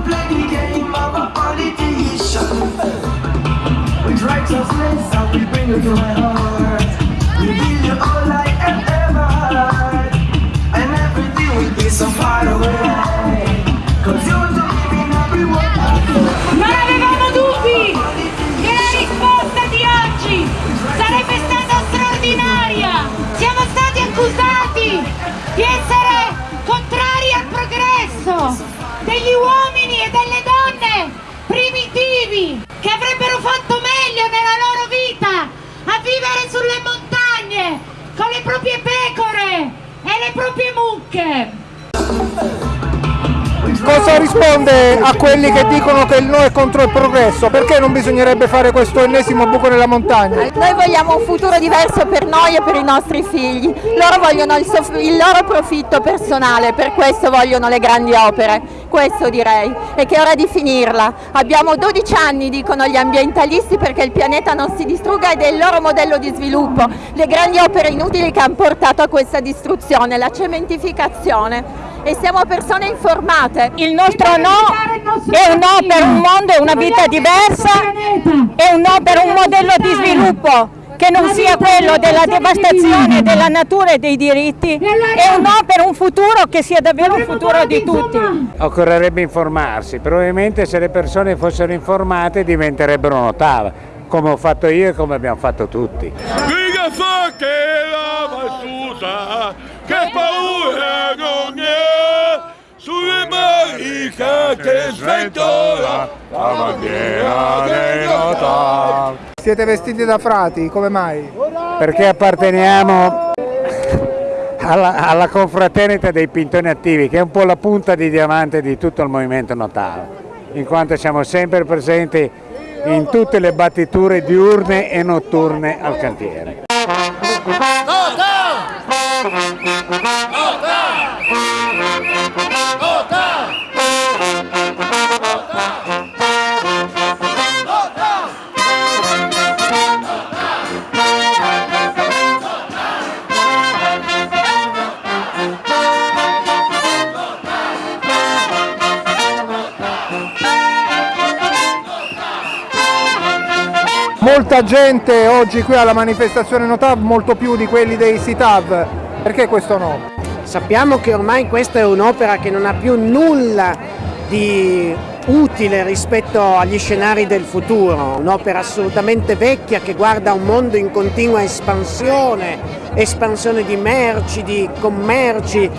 and play the game of a politician We we bring you to my heart le proprie pecore e le proprie mucche. Cosa risponde a quelli che dicono che il no è contro il progresso? Perché non bisognerebbe fare questo ennesimo buco nella montagna? Noi vogliamo un futuro diverso per noi e per i nostri figli. Loro vogliono il, il loro profitto personale, per questo vogliono le grandi opere. Questo direi. E che è ora di finirla. Abbiamo 12 anni, dicono gli ambientalisti, perché il pianeta non si distrugga ed è il loro modello di sviluppo. Le grandi opere inutili che hanno portato a questa distruzione, la cementificazione e siamo persone informate. Il nostro no è un no per un mondo e una vita diversa, è un no per un modello di sviluppo che non sia quello della devastazione della natura e dei diritti, è un no per un futuro che sia davvero un futuro di tutti. Occorrerebbe informarsi, probabilmente se le persone fossero informate diventerebbero notave, come ho fatto io e come abbiamo fatto tutti. che paura non è, sulle barricate sventola la bandiera dei Notar. Siete vestiti da frati, come mai? Perché apparteniamo alla, alla, confraternita dei pintoni attivi, che è un po' la punta di diamante di tutto il movimento notale, in quanto siamo sempre presenti in tutte le battiture diurne e notturne al cantiere. Molta gente oggi qui alla manifestazione Notav, molto più di quelli dei Sitav. Perché questo no? Sappiamo che ormai questa è un'opera che non ha più nulla di utile rispetto agli scenari del futuro, un'opera assolutamente vecchia che guarda un mondo in continua espansione, espansione di merci, di commerci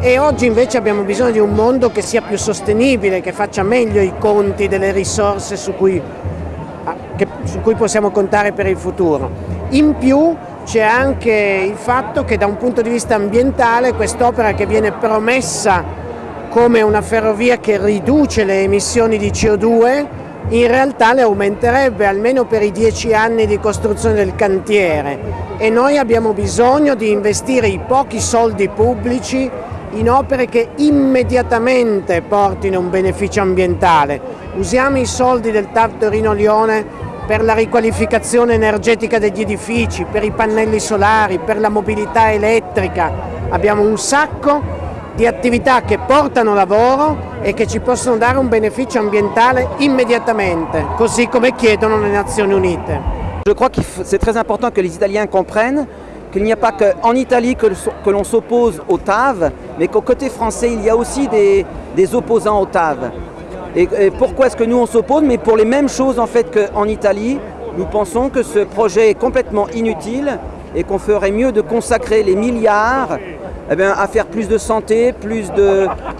e oggi invece abbiamo bisogno di un mondo che sia più sostenibile, che faccia meglio i conti delle risorse su cui che, su cui possiamo contare per il futuro. In più c'è anche il fatto che da un punto di vista ambientale quest'opera che viene promessa come una ferrovia che riduce le emissioni di CO2 in realtà le aumenterebbe almeno per i dieci anni di costruzione del cantiere e noi abbiamo bisogno di investire i pochi soldi pubblici in opere che immediatamente portino un beneficio ambientale. Usiamo i soldi del TAV Torino-Lione per la riqualificazione energetica degli edifici, per i pannelli solari, per la mobilità elettrica. Abbiamo un sacco di attività che portano lavoro e che ci possono dare un beneficio ambientale immediatamente, così come chiedono le Nazioni Unite. Je crois que c'est très important que les Italiens comprennent qu'il n'y a pas qu'en Italie que, que l'on s'oppose au TAV, mais qu'au côté français, il y a aussi des, des opposants au TAV. Et, et pourquoi est-ce que nous on s'oppose? Mais pour les mêmes choses en fait qu'en Italie, nous pensons que ce projet est complètement inutile et qu'on ferait mieux de consacrer les milliards eh bien, à faire plus de santé, plus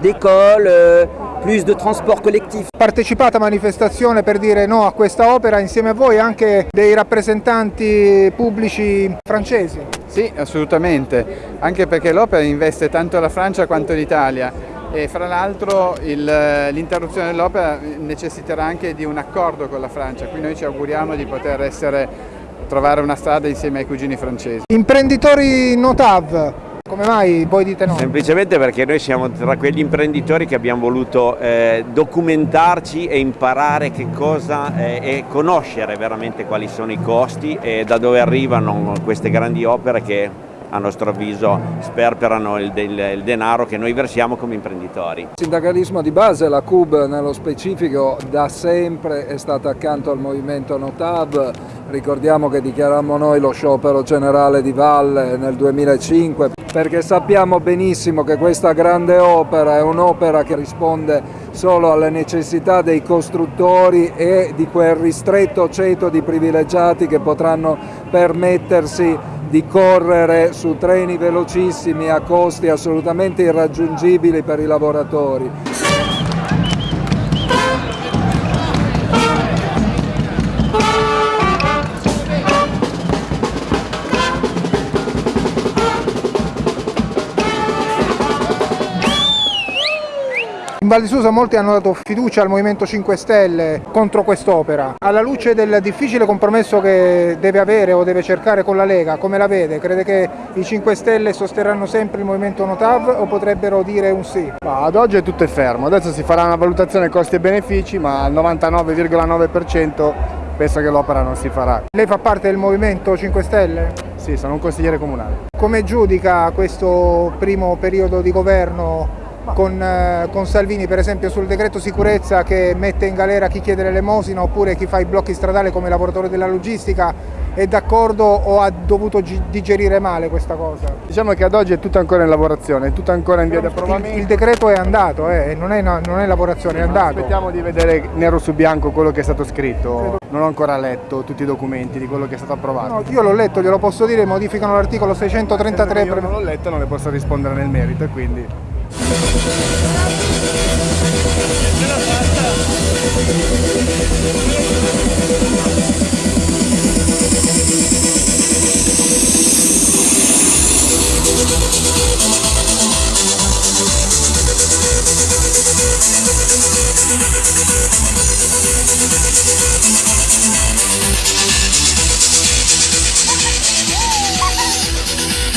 d'écoles, euh, plus de transport collettif. Partecipate a manifestazione per dire no a questa opera insieme a voi anche dei rappresentanti pubblici francesi? Sì, assolutamente, anche perché l'opera investe tanto la Francia quanto l'Italia e fra l'altro l'interruzione dell'opera necessiterà anche di un accordo con la Francia, quindi noi ci auguriamo di poter essere, trovare una strada insieme ai cugini francesi. Imprenditori Notav, come mai voi dite no? Semplicemente perché noi siamo tra quegli imprenditori che abbiamo voluto eh, documentarci e imparare che cosa eh, e conoscere veramente quali sono i costi e da dove arrivano queste grandi opere che a nostro avviso sperperano il, il, il, denaro che noi versiamo come imprenditori. Il sindacalismo di base, la CUB nello specifico, da sempre è stata accanto al movimento Notab, ricordiamo che dichiarammo noi lo sciopero generale di Valle nel 2005 perché sappiamo benissimo che questa grande opera è un'opera che risponde solo alle necessità dei costruttori e di quel ristretto ceto di privilegiati che potranno permettersi di correre su treni velocissimi a costi assolutamente irraggiungibili per i lavoratori. Val di Susa molti hanno dato fiducia al Movimento 5 Stelle contro quest'opera. Alla luce del difficile compromesso che deve avere o deve cercare con la Lega, come la vede? Crede che i 5 Stelle sosterranno sempre il Movimento Notav o potrebbero dire un sì? Ma ad oggi è tutto fermo, adesso si farà una valutazione costi e benefici, ma al 99,9% penso che l'opera non si farà. Lei fa parte del Movimento 5 Stelle? Sì, sono un consigliere comunale. Come giudica questo primo periodo di governo con, eh, con, Salvini per esempio sul decreto sicurezza che mette in galera chi chiede l'elemosina oppure chi fa i blocchi stradali come lavoratore della logistica è d'accordo o ha dovuto digerire male questa cosa? Diciamo che ad oggi è tutto ancora in lavorazione, è tutto ancora in via di approbamento. Il, il, decreto è andato, eh, non, è, non, è, lavorazione, è andato. Aspettiamo di vedere nero su bianco quello che è stato scritto. Non ho ancora letto tutti i documenti di quello che è stato approvato. No, io l'ho letto, glielo posso dire, modificano l'articolo 633. Io non l'ho letto, non le posso rispondere nel merito e quindi...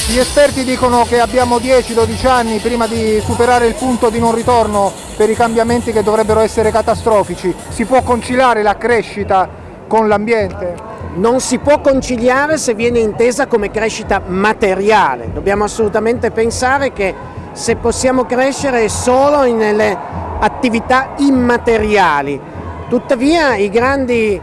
Gli esperti dicono che abbiamo 10-12 anni prima di superare il punto di non ritorno per i cambiamenti che dovrebbero essere catastrofici. Si può conciliare la crescita con l'ambiente? Non si può conciliare se viene intesa come crescita materiale. Dobbiamo assolutamente pensare che se possiamo crescere è solo nelle attività immateriali. Tuttavia i grandi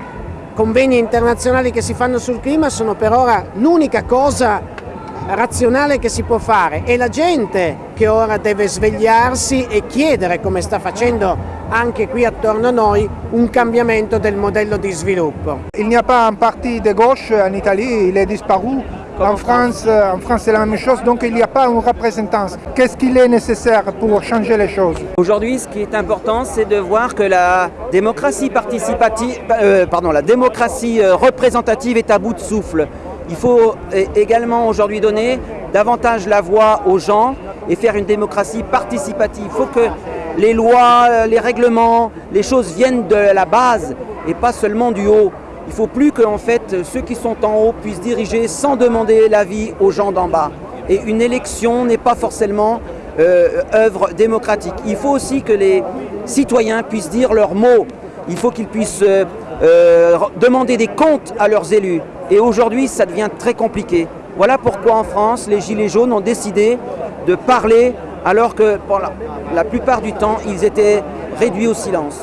convegni internazionali che si fanno sul clima sono per ora l'unica cosa razionale che si può fare e la gente che ora deve svegliarsi e chiedere, come sta facendo anche qui attorno a noi, un cambiamento del modello di sviluppo. Il n'y a pas un parti de gauche en Italie, il est disparu. En France, en France c'est la même chose, donc il n'y a pas une représentance. Qu'est-ce qu'il est nécessaire pour changer les choses Aujourd'hui, ce qui est important, c'est de voir que la démocratie participative, euh, pardon, la démocratie euh, représentative est à bout de souffle. Il faut également aujourd'hui donner davantage la voix aux gens et faire une démocratie participative. Il faut que les lois, les règlements, les choses viennent de la base et pas seulement du haut. Il ne faut plus que en fait, ceux qui sont en haut puissent diriger sans demander l'avis aux gens d'en bas. Et une élection n'est pas forcément euh, œuvre démocratique. Il faut aussi que les citoyens puissent dire leurs mots. Il faut qu'ils puissent euh, euh, demander des comptes à leurs élus. Et aujourd'hui, ça devient très compliqué. Voilà pourquoi en France, les Gilets jaunes ont décidé de parler alors que pour la, la plupart du temps, ils étaient réduits au silence.